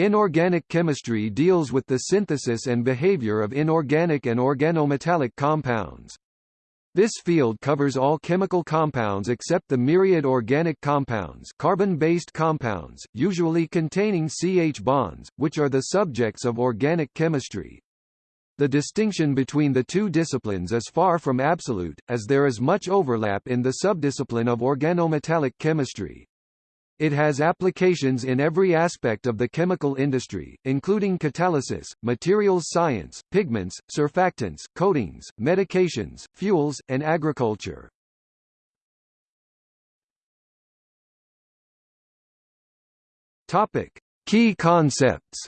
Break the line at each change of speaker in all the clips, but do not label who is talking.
Inorganic chemistry deals with the synthesis and behavior of inorganic and organometallic compounds. This field covers all chemical compounds except the myriad organic compounds carbon-based compounds, usually containing CH bonds, which are the subjects of organic chemistry. The distinction between the two disciplines is far from absolute, as there is much overlap in the subdiscipline of organometallic chemistry. It has applications in every aspect of the chemical industry, including catalysis, materials science, pigments, surfactants, coatings, medications, fuels, and agriculture. Topic: Key concepts.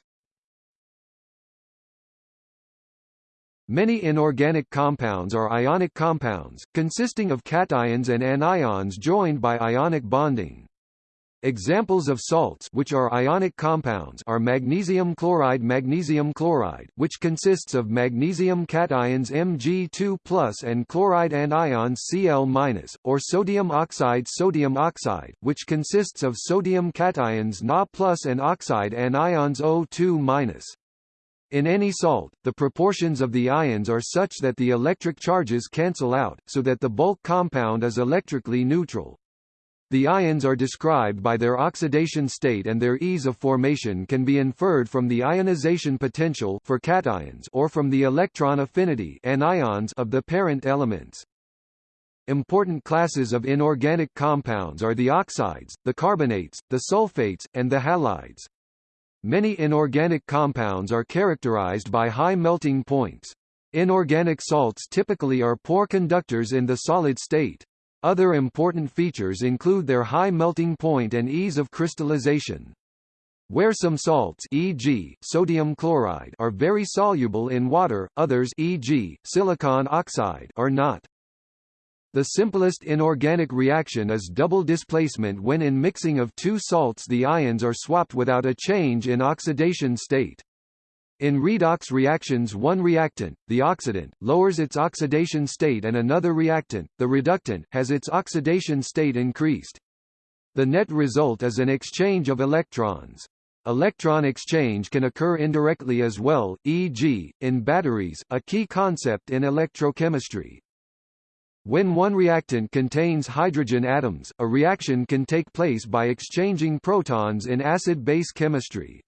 Many inorganic compounds are ionic compounds, consisting of cations and anions joined by ionic bonding. Examples of salts which are ionic compounds are magnesium chloride magnesium chloride which consists of magnesium cations Mg2+ and chloride anions Cl- or sodium oxide sodium oxide which consists of sodium cations Na+ and oxide anions O2-. In any salt, the proportions of the ions are such that the electric charges cancel out, so that the bulk compound is electrically neutral. The ions are described by their oxidation state and their ease of formation can be inferred from the ionization potential for cations or from the electron affinity anions of the parent elements. Important classes of inorganic compounds are the oxides, the carbonates, the sulfates, and the halides. Many inorganic compounds are characterized by high melting points. Inorganic salts typically are poor conductors in the solid state. Other important features include their high melting point and ease of crystallization. Where some salts e.g., sodium chloride are very soluble in water, others e.g., silicon oxide are not. The simplest inorganic reaction is double displacement when in mixing of two salts the ions are swapped without a change in oxidation state. In redox reactions one reactant, the oxidant, lowers its oxidation state and another reactant, the reductant, has its oxidation state increased. The net result is an exchange of electrons. Electron exchange can occur indirectly as well, e.g., in batteries, a key concept in electrochemistry. When one reactant contains hydrogen atoms, a reaction can take place by exchanging protons in acid-base chemistry.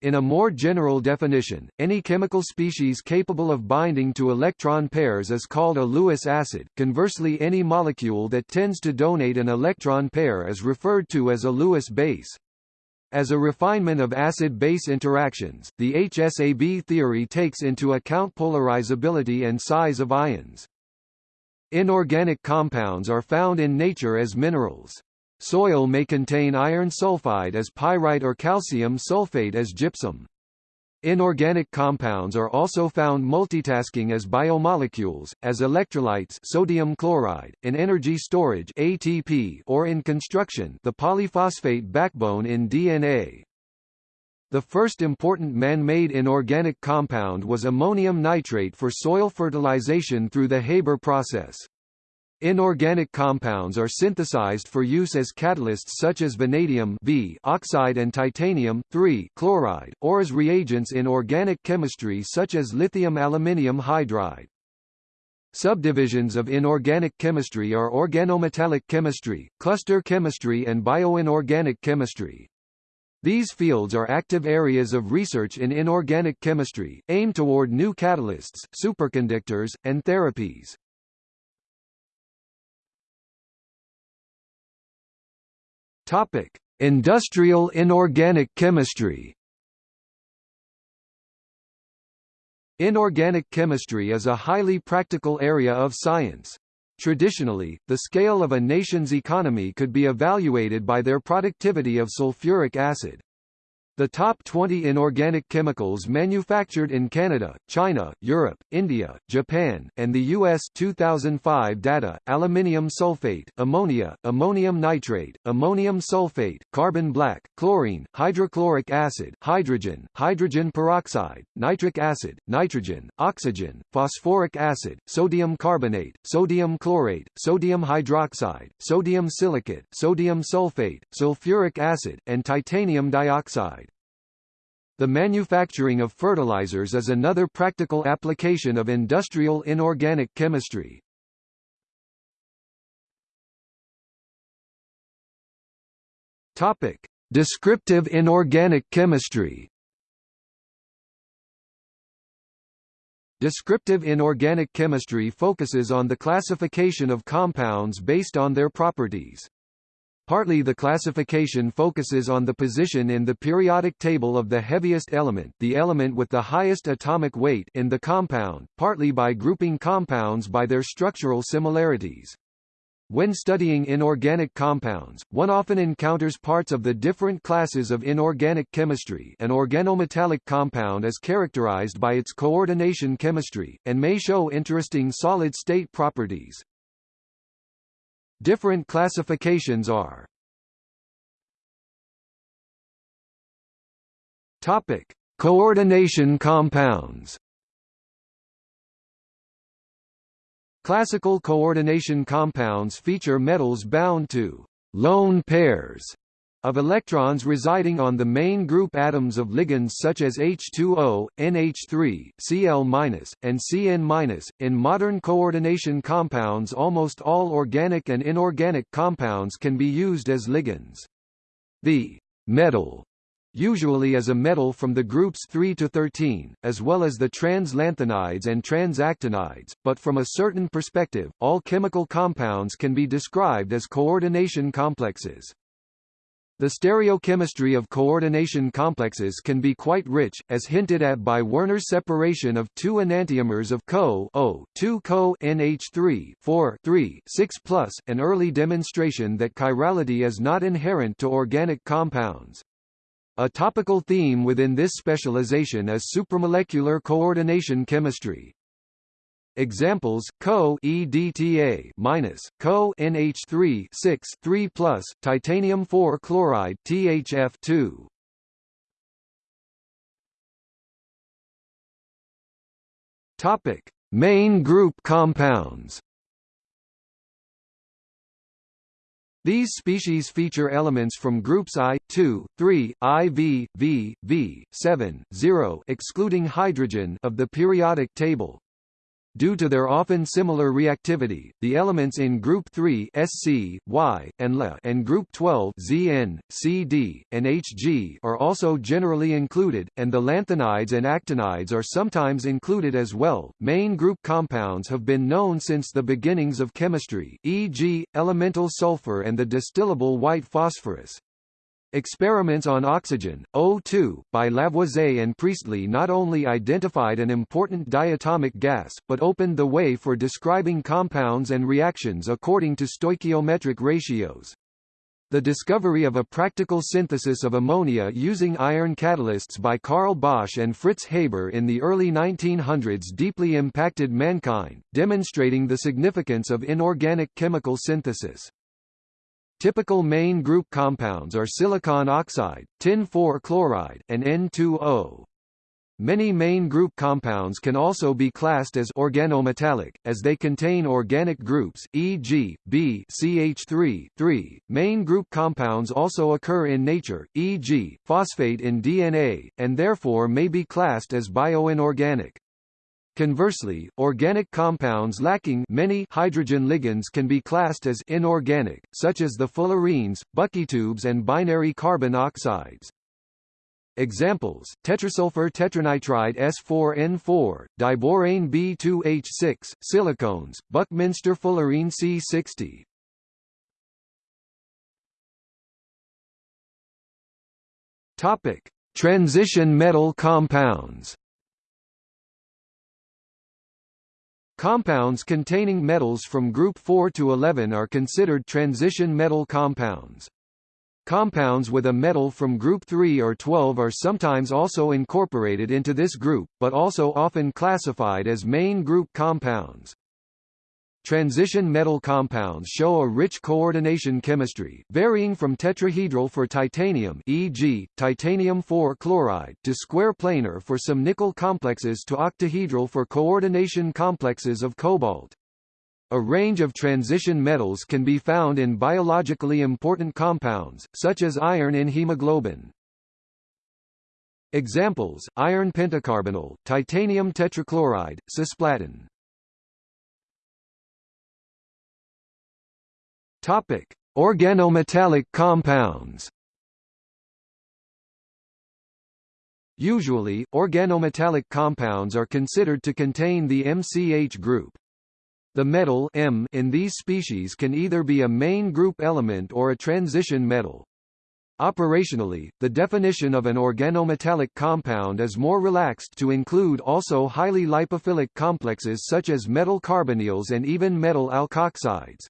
In a more general definition, any chemical species capable of binding to electron pairs is called a Lewis acid. Conversely, any molecule that tends to donate an electron pair is referred to as a Lewis base. As a refinement of acid-base interactions, the HSAB theory takes into account polarizability and size of ions. Inorganic compounds are found in nature as minerals. Soil may contain iron sulfide as pyrite or calcium sulfate as gypsum. Inorganic compounds are also found multitasking as biomolecules, as electrolytes sodium chloride, in energy storage ATP or in construction the polyphosphate backbone in DNA. The first important man-made inorganic compound was ammonium nitrate for soil fertilization through the Haber process. Inorganic compounds are synthesized for use as catalysts such as vanadium v oxide and titanium chloride, or as reagents in organic chemistry such as lithium aluminium hydride. Subdivisions of inorganic chemistry are organometallic chemistry, cluster chemistry and bioinorganic chemistry. These fields are active areas of research in inorganic chemistry, aimed toward new catalysts, superconductors, and therapies. Topic: Industrial inorganic chemistry. Inorganic chemistry is a highly practical area of science. Traditionally, the scale of a nation's economy could be evaluated by their productivity of sulfuric acid. The top 20 inorganic chemicals manufactured in Canada, China, Europe, India, Japan, and the U.S. 2005 data, aluminium sulfate, ammonia, ammonium nitrate, ammonium sulfate, carbon black, chlorine, hydrochloric acid, hydrogen, hydrogen peroxide, nitric acid, nitrogen, oxygen, phosphoric acid, sodium carbonate, sodium chlorate, sodium hydroxide, sodium silicate, sodium sulfate, sulfuric acid, and titanium dioxide. The manufacturing of fertilizers is another practical application of industrial inorganic chemistry. Topic: Descriptive inorganic chemistry. Descriptive inorganic chemistry focuses on the classification of compounds based on their properties. Partly the classification focuses on the position in the periodic table of the heaviest element the element with the highest atomic weight in the compound, partly by grouping compounds by their structural similarities. When studying inorganic compounds, one often encounters parts of the different classes of inorganic chemistry an organometallic compound is characterized by its coordination chemistry, and may show interesting solid-state properties. Different classifications are Topic: Coordination compounds. Classical coordination compounds feature metals bound to lone pairs of electrons residing on the main group atoms of ligands such as H2O, NH3, Cl-, and Cn-. In modern coordination compounds almost all organic and inorganic compounds can be used as ligands. The metal usually as a metal from the groups 3 to 13, as well as the translanthanides and transactinides, but from a certain perspective, all chemical compounds can be described as coordination complexes. The stereochemistry of coordination complexes can be quite rich, as hinted at by Werner's separation of two enantiomers of Co O 2 Co NH3 4 3 6 plus, an early demonstration that chirality is not inherent to organic compounds. A topical theme within this specialization is supramolecular coordination chemistry, Examples: Co EDTA minus Co NH3 6 3 plus titanium 4 chloride THF2. Topic: Main group compounds. These species feature elements from groups I, 2, 3, IV, V, V, 7, 0 excluding hydrogen of the periodic table. Due to their often similar reactivity, the elements in group 3 Sc, Y, and Le and group 12 Zn, Cd, and Hg are also generally included, and the lanthanides and actinides are sometimes included as well. Main group compounds have been known since the beginnings of chemistry, e.g., elemental sulfur and the distillable white phosphorus. Experiments on oxygen, O2, by Lavoisier and Priestley not only identified an important diatomic gas, but opened the way for describing compounds and reactions according to stoichiometric ratios. The discovery of a practical synthesis of ammonia using iron catalysts by Carl Bosch and Fritz Haber in the early 1900s deeply impacted mankind, demonstrating the significance of inorganic chemical synthesis. Typical main group compounds are silicon oxide, tin 4 chloride, and N2O. Many main group compounds can also be classed as organometallic, as they contain organic groups, e.g., B CH3 3. Main group compounds also occur in nature, e.g., phosphate in DNA, and therefore may be classed as bioinorganic. Conversely, organic compounds lacking many hydrogen ligands can be classed as inorganic, such as the fullerenes, buckytubes and binary carbon oxides. Examples: tetrasulfur tetranitride S4N4, diborane B2H6, silicones, Buckminster fullerene C60. Topic: Transition metal compounds. Compounds containing metals from group 4 to 11 are considered transition metal compounds. Compounds with a metal from group 3 or 12 are sometimes also incorporated into this group, but also often classified as main group compounds. Transition metal compounds show a rich coordination chemistry, varying from tetrahedral for titanium e.g., titanium 4 chloride to square planar for some nickel complexes to octahedral for coordination complexes of cobalt. A range of transition metals can be found in biologically important compounds, such as iron in hemoglobin. Examples: iron pentacarbonyl, titanium tetrachloride, cisplatin. Topic: Organometallic compounds. Usually, organometallic compounds are considered to contain the MCH group. The metal M in these species can either be a main group element or a transition metal. Operationally, the definition of an organometallic compound is more relaxed to include also highly lipophilic complexes such as metal carbonyls and even metal alkoxides.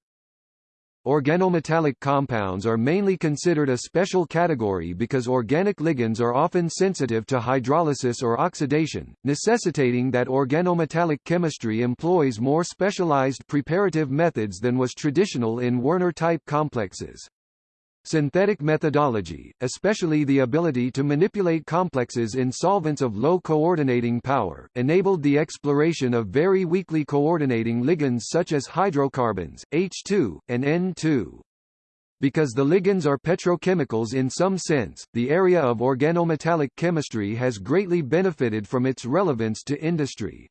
Organometallic compounds are mainly considered a special category because organic ligands are often sensitive to hydrolysis or oxidation, necessitating that organometallic chemistry employs more specialized preparative methods than was traditional in Werner-type complexes. Synthetic methodology, especially the ability to manipulate complexes in solvents of low coordinating power, enabled the exploration of very weakly coordinating ligands such as hydrocarbons, H2, and N2. Because the ligands are petrochemicals in some sense, the area of organometallic chemistry has greatly benefited from its relevance to industry.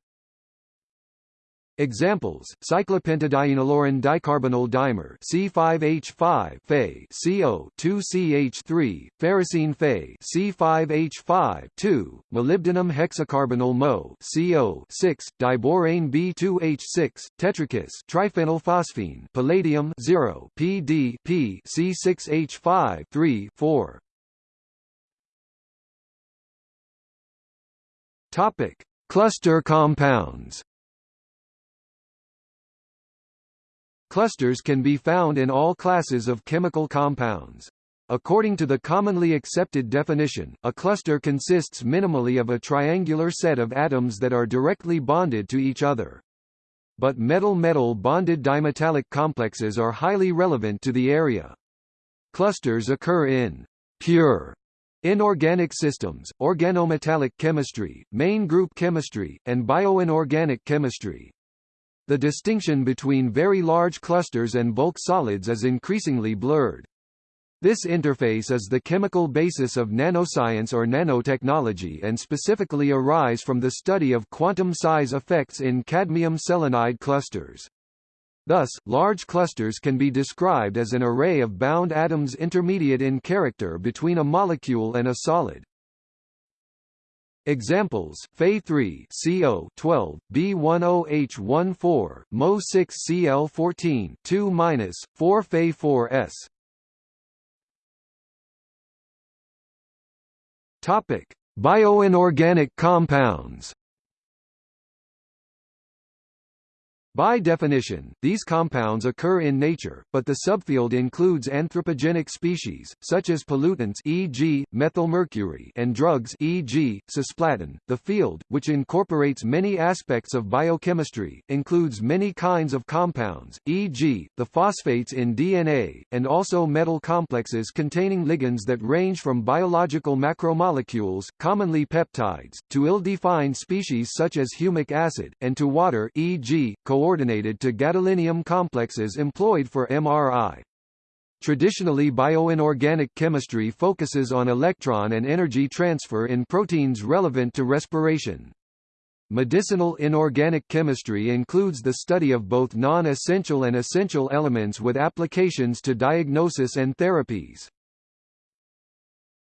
Examples: cyclopentadienyliron dicarbonyl dimer C5H5 Fe CO 2CH3 ferrocene Fe C5H5 2 molybdenum hexacarbonyl Mo CO 6 diborane B2H6 tetrakis triphenylphosphine palladium 0 PD P C6H5 3 4 Topic: Cluster compounds. Clusters can be found in all classes of chemical compounds. According to the commonly accepted definition, a cluster consists minimally of a triangular set of atoms that are directly bonded to each other. But metal-metal bonded dimetallic complexes are highly relevant to the area. Clusters occur in pure inorganic systems, organometallic chemistry, main group chemistry, and bioinorganic chemistry. The distinction between very large clusters and bulk solids is increasingly blurred. This interface is the chemical basis of nanoscience or nanotechnology and specifically arise from the study of quantum size effects in cadmium selenide clusters. Thus, large clusters can be described as an array of bound atoms intermediate in character between a molecule and a solid. Examples: Fe3 CO 12 B10H14 Mo6 Cl14 2 4 Fe4S. Topic: Bioinorganic compounds. By definition, these compounds occur in nature, but the subfield includes anthropogenic species, such as pollutants e.g., methylmercury and drugs e.g., cisplatin. The field, which incorporates many aspects of biochemistry, includes many kinds of compounds, e.g., the phosphates in DNA, and also metal complexes containing ligands that range from biological macromolecules, commonly peptides, to ill-defined species such as humic acid, and to water e.g., coordinated to gadolinium complexes employed for MRI. Traditionally bioinorganic chemistry focuses on electron and energy transfer in proteins relevant to respiration. Medicinal inorganic chemistry includes the study of both non-essential and essential elements with applications to diagnosis and therapies.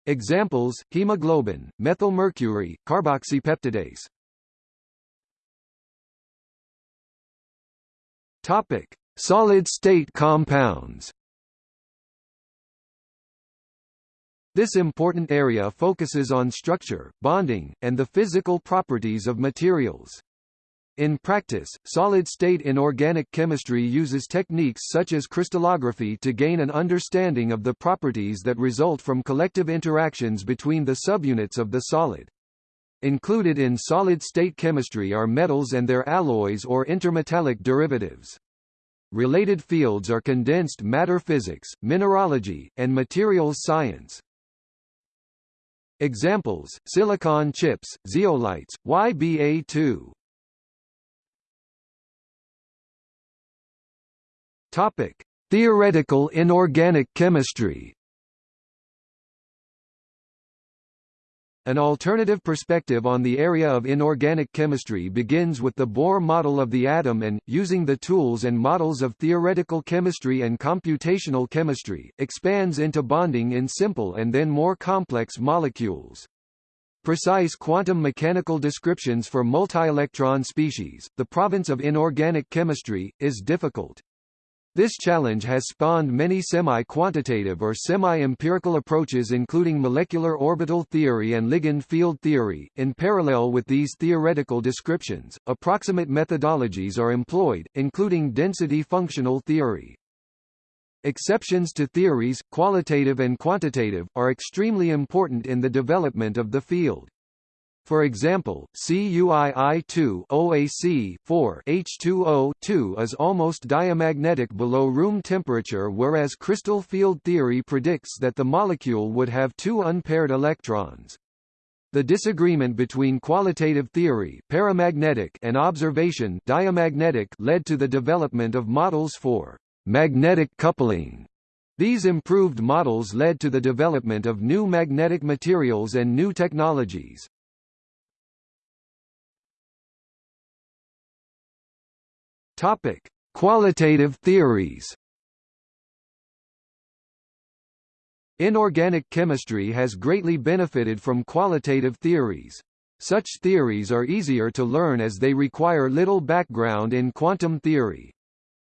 Examples: hemoglobin, methylmercury, carboxypeptidase. Topic: Solid-state compounds. This important area focuses on structure, bonding, and the physical properties of materials. In practice, solid-state inorganic chemistry uses techniques such as crystallography to gain an understanding of the properties that result from collective interactions between the subunits of the solid. Included in solid-state chemistry are metals and their alloys or intermetallic derivatives. Related fields are condensed matter physics, mineralogy, and materials science. Examples: silicon chips, zeolites, YBA2. Topic: Theoretical inorganic chemistry. An alternative perspective on the area of inorganic chemistry begins with the Bohr model of the atom and, using the tools and models of theoretical chemistry and computational chemistry, expands into bonding in simple and then more complex molecules. Precise quantum mechanical descriptions for multi-electron species, the province of inorganic chemistry, is difficult. This challenge has spawned many semi-quantitative or semi-empirical approaches including molecular orbital theory and ligand field theory. In parallel with these theoretical descriptions, approximate methodologies are employed, including density functional theory. Exceptions to theories, qualitative and quantitative, are extremely important in the development of the field. For example, CuII2 OAC 4 H2O2 is almost diamagnetic below room temperature whereas crystal field theory predicts that the molecule would have two unpaired electrons. The disagreement between qualitative theory paramagnetic and observation diamagnetic led to the development of models for magnetic coupling. These improved models led to the development of new magnetic materials and new technologies. Topic: Qualitative theories. Inorganic chemistry has greatly benefited from qualitative theories. Such theories are easier to learn as they require little background in quantum theory.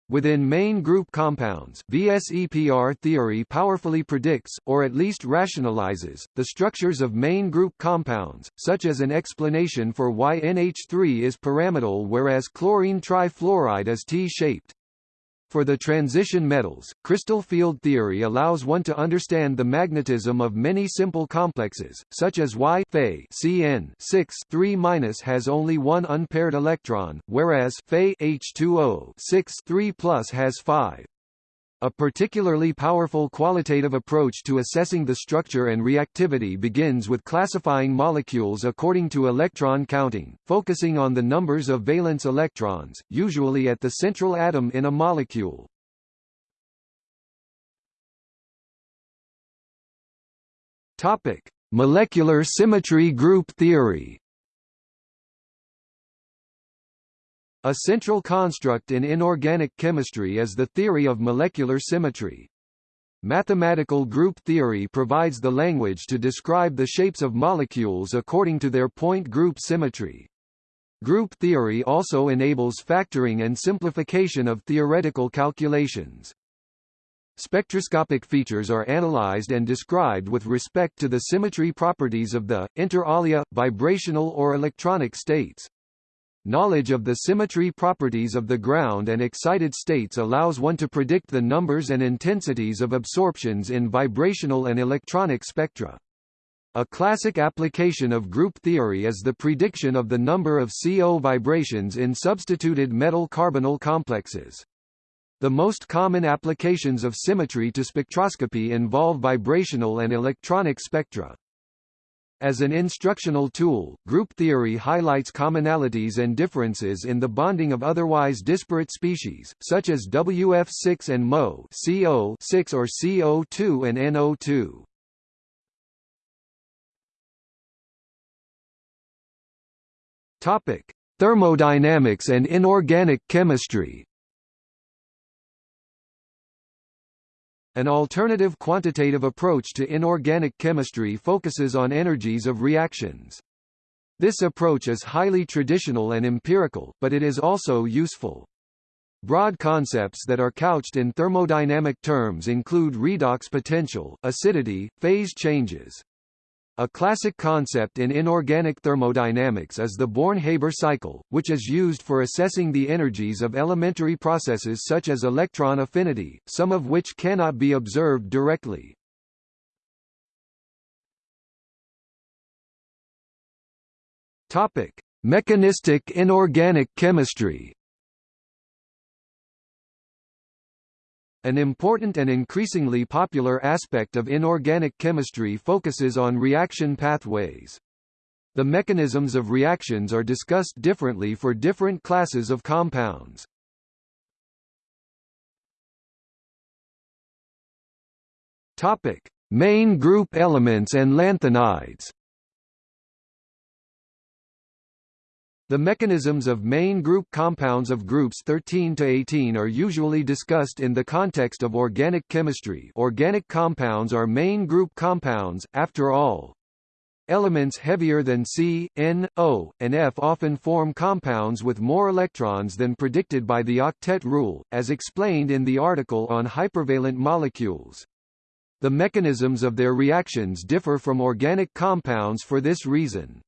Within main group compounds, VSEPR theory powerfully predicts, or at least rationalizes, the structures of main group compounds, such as an explanation for why NH3 is pyramidal whereas chlorine trifluoride is T-shaped. For the transition metals, crystal field theory allows one to understand the magnetism of many simple complexes, such as Y Fe Cn 6 3 has only one unpaired electron, whereas Fe H2O 6 3 has five. A particularly powerful qualitative approach to assessing the structure and reactivity begins with classifying molecules according to electron counting, focusing on the numbers of valence electrons, usually at the central atom in a molecule. Topic: Molecular symmetry group theory. A central construct in inorganic chemistry is the theory of molecular symmetry. Mathematical group theory provides the language to describe the shapes of molecules according to their point group symmetry. Group theory also enables factoring and simplification of theoretical calculations. Spectroscopic features are analyzed and described with respect to the symmetry properties of the, inter alia, vibrational or electronic states. Knowledge of the symmetry properties of the ground and excited states allows one to predict the numbers and intensities of absorptions in vibrational and electronic spectra. A classic application of group theory is the prediction of the number of CO vibrations in substituted metal-carbonyl complexes. The most common applications of symmetry to spectroscopy involve vibrational and electronic spectra. As an instructional tool, group theory highlights commonalities and differences in the bonding of otherwise disparate species, such as WF6 and MO CO6 or CO2 and NO2. Topic: Thermodynamics and inorganic chemistry. An alternative quantitative approach to inorganic chemistry focuses on energies of reactions. This approach is highly traditional and empirical, but it is also useful. Broad concepts that are couched in thermodynamic terms include redox potential, acidity, phase changes, a classic concept in inorganic thermodynamics is the Born-Haber cycle, which is used for assessing the energies of elementary processes such as electron affinity, some of which cannot be observed directly. Topic: Mechanistic inorganic chemistry. An important and increasingly popular aspect of inorganic chemistry focuses on reaction pathways. The mechanisms of reactions are discussed differently for different classes of compounds. Topic: Main group elements and lanthanides. The mechanisms of main group compounds of groups 13 to 18 are usually discussed in the context of organic chemistry organic compounds are main group compounds, after all. Elements heavier than C, N, O, and F often form compounds with more electrons than predicted by the octet rule, as explained in the article on hypervalent molecules. The mechanisms of their reactions differ from organic compounds for this reason.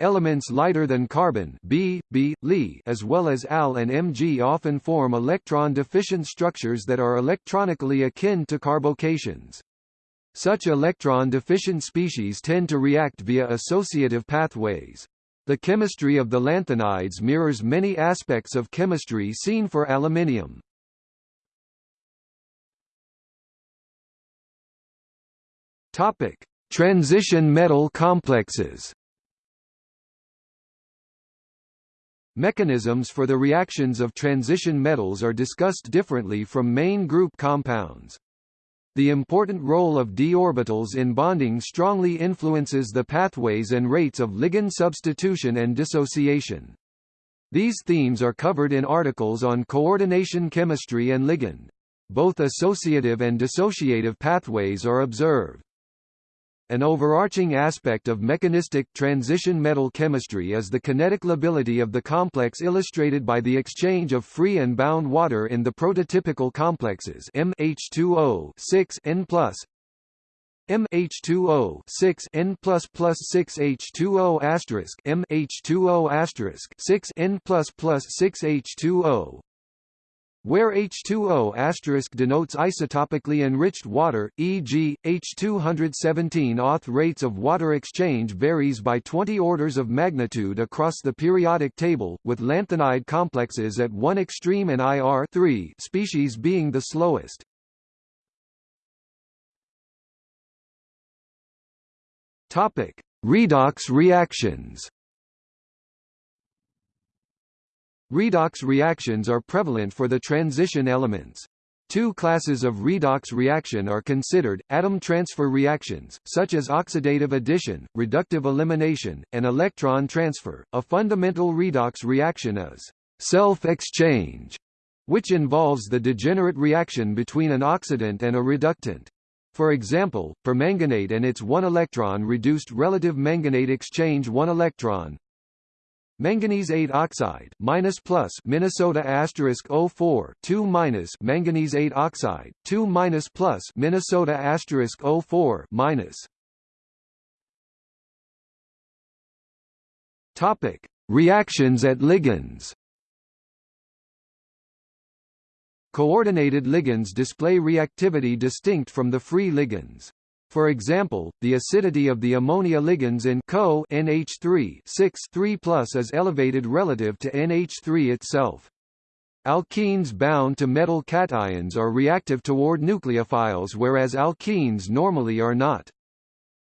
Elements lighter than carbon B, B, Li as well as Al and Mg often form electron-deficient structures that are electronically akin to carbocations. Such electron-deficient species tend to react via associative pathways. The chemistry of the lanthanides mirrors many aspects of chemistry seen for aluminium. Topic: Transition metal complexes. Mechanisms for the reactions of transition metals are discussed differently from main group compounds. The important role of d orbitals in bonding strongly influences the pathways and rates of ligand substitution and dissociation. These themes are covered in articles on coordination chemistry and ligand. Both associative and dissociative pathways are observed. An overarching aspect of mechanistic transition metal chemistry is the kinetic lability of the complex illustrated by the exchange of free and bound water in the prototypical complexes MH2O 6 N plus MH2O 6 N plus plus 6 H2O asterisk MH2O asterisk 6 N plus plus 6 H2O where H2O denotes isotopically enriched water, e.g., H217 auth rates of water exchange varies by 20 orders of magnitude across the periodic table, with lanthanide complexes at one extreme and IR species being the slowest. Topic: Redox reactions. Redox reactions are prevalent for the transition elements. Two classes of redox reaction are considered, atom transfer reactions, such as oxidative addition, reductive elimination, and electron transfer. A fundamental redox reaction is self-exchange, which involves the degenerate reaction between an oxidant and a reductant. For example, permanganate and its 1 electron reduced relative manganate exchange 1 electron Manganese 8 oxide minus plus Minnesota asterisk 04 2 minus manganese 8 oxide 2 minus plus Minnesota asterisk 04 minus. Topic. Reactions at ligands. Coordinated ligands display reactivity distinct from the free ligands. For example, the acidity of the ammonia ligands in CO NH3 6 3 is elevated relative to NH3 itself. Alkenes bound to metal cations are reactive toward nucleophiles whereas alkenes normally are not.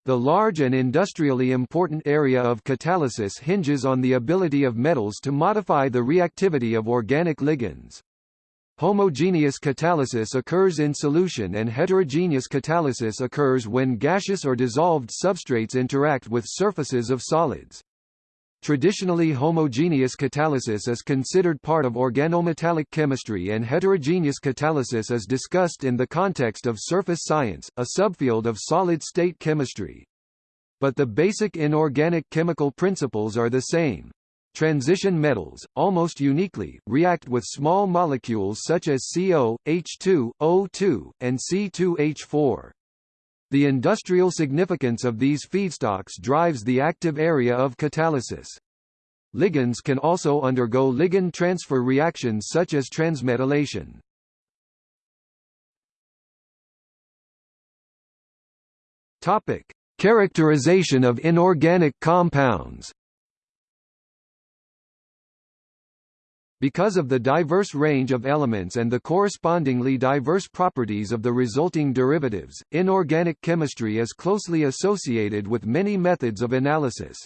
The large and industrially important area of catalysis hinges on the ability of metals to modify the reactivity of organic ligands. Homogeneous catalysis occurs in solution and heterogeneous catalysis occurs when gaseous or dissolved substrates interact with surfaces of solids. Traditionally homogeneous catalysis is considered part of organometallic chemistry and heterogeneous catalysis is discussed in the context of surface science, a subfield of solid-state chemistry. But the basic inorganic chemical principles are the same. Transition metals, almost uniquely, react with small molecules such as CO, H2, O2, and C2H4. The industrial significance of these feedstocks drives the active area of catalysis. Ligands can also undergo ligand transfer reactions such as transmetallation. Topic: Characterization of inorganic compounds. Because of the diverse range of elements and the correspondingly diverse properties of the resulting derivatives, inorganic chemistry is closely associated with many methods of analysis.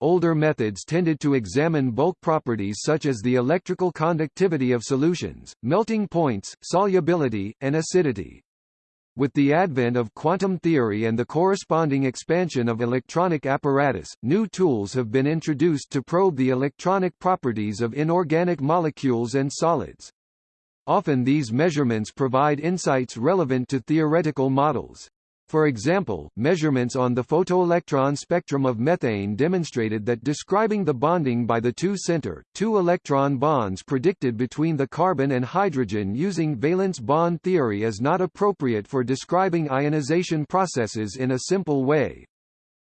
Older methods tended to examine bulk properties such as the electrical conductivity of solutions, melting points, solubility, and acidity. With the advent of quantum theory and the corresponding expansion of electronic apparatus, new tools have been introduced to probe the electronic properties of inorganic molecules and solids. Often these measurements provide insights relevant to theoretical models. For example, measurements on the photoelectron spectrum of methane demonstrated that describing the bonding by the two center, two electron bonds predicted between the carbon and hydrogen using valence bond theory is not appropriate for describing ionization processes in a simple way.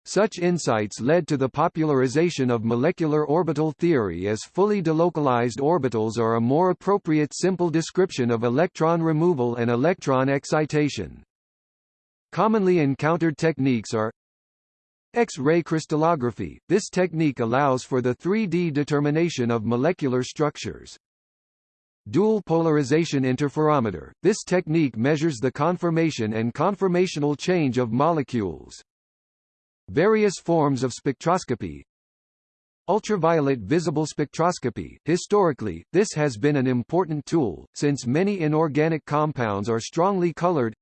Such insights led to the popularization of molecular orbital theory as fully delocalized orbitals are a more appropriate simple description of electron removal and electron excitation. Commonly encountered techniques are X-ray crystallography – This technique allows for the 3D determination of molecular structures. Dual polarization interferometer – This technique measures the conformation and conformational change of molecules. Various forms of spectroscopy Ultraviolet visible spectroscopy Historically, this has been an important tool, since many inorganic compounds are strongly colored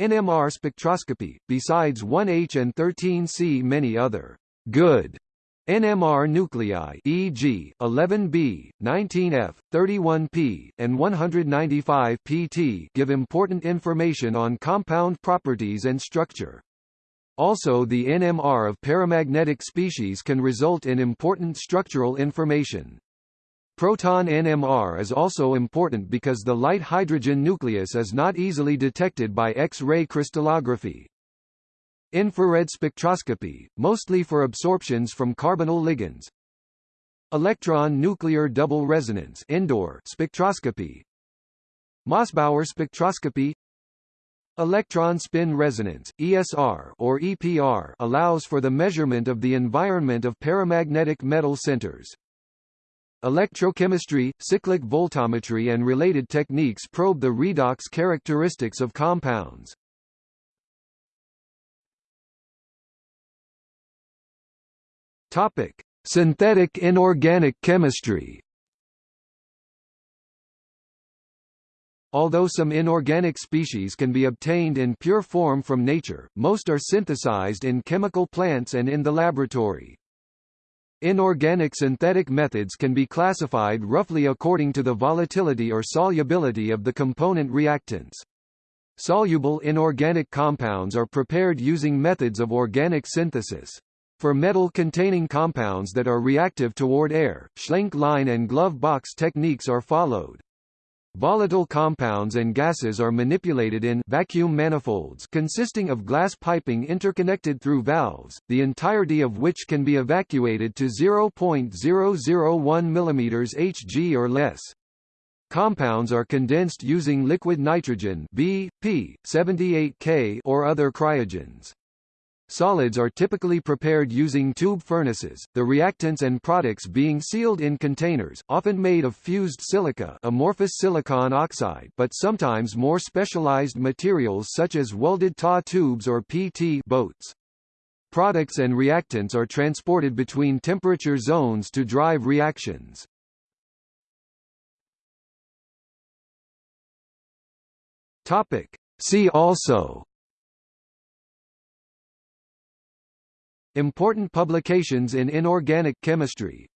NMR spectroscopy, besides 1H and 13C many other good NMR nuclei e.g., 11B, 19F, 31P, and 195PT give important information on compound properties and structure. Also the NMR of paramagnetic species can result in important structural information. Proton NMR is also important because the light hydrogen nucleus is not easily detected by X-ray crystallography. Infrared spectroscopy, mostly for absorptions from carbonyl ligands. Electron nuclear double resonance ENDOR spectroscopy. Mossbauer spectroscopy Electron spin resonance ESR or EPR allows for the measurement of the environment of paramagnetic metal centers. Electrochemistry, cyclic voltammetry and related techniques probe the redox characteristics of compounds. Topic: Synthetic inorganic chemistry. Although some inorganic species can be obtained in pure form from nature, most are synthesized in chemical plants and in the laboratory. Inorganic synthetic methods can be classified roughly according to the volatility or solubility of the component reactants. Soluble inorganic compounds are prepared using methods of organic synthesis. For metal-containing compounds that are reactive toward air, Schlenk line and glove box techniques are followed. Volatile compounds and gases are manipulated in vacuum manifolds consisting of glass piping interconnected through valves, the entirety of which can be evacuated to 0.001 mm Hg or less. Compounds are condensed using liquid nitrogen B, P, 78K or other cryogens. Solids are typically prepared using tube furnaces, the reactants and products being sealed in containers, often made of fused silica amorphous silicon oxide but sometimes more specialized materials such as welded TA tubes or PT boats. Products and reactants are transported between temperature zones to drive reactions. Topic. See also Important publications in inorganic chemistry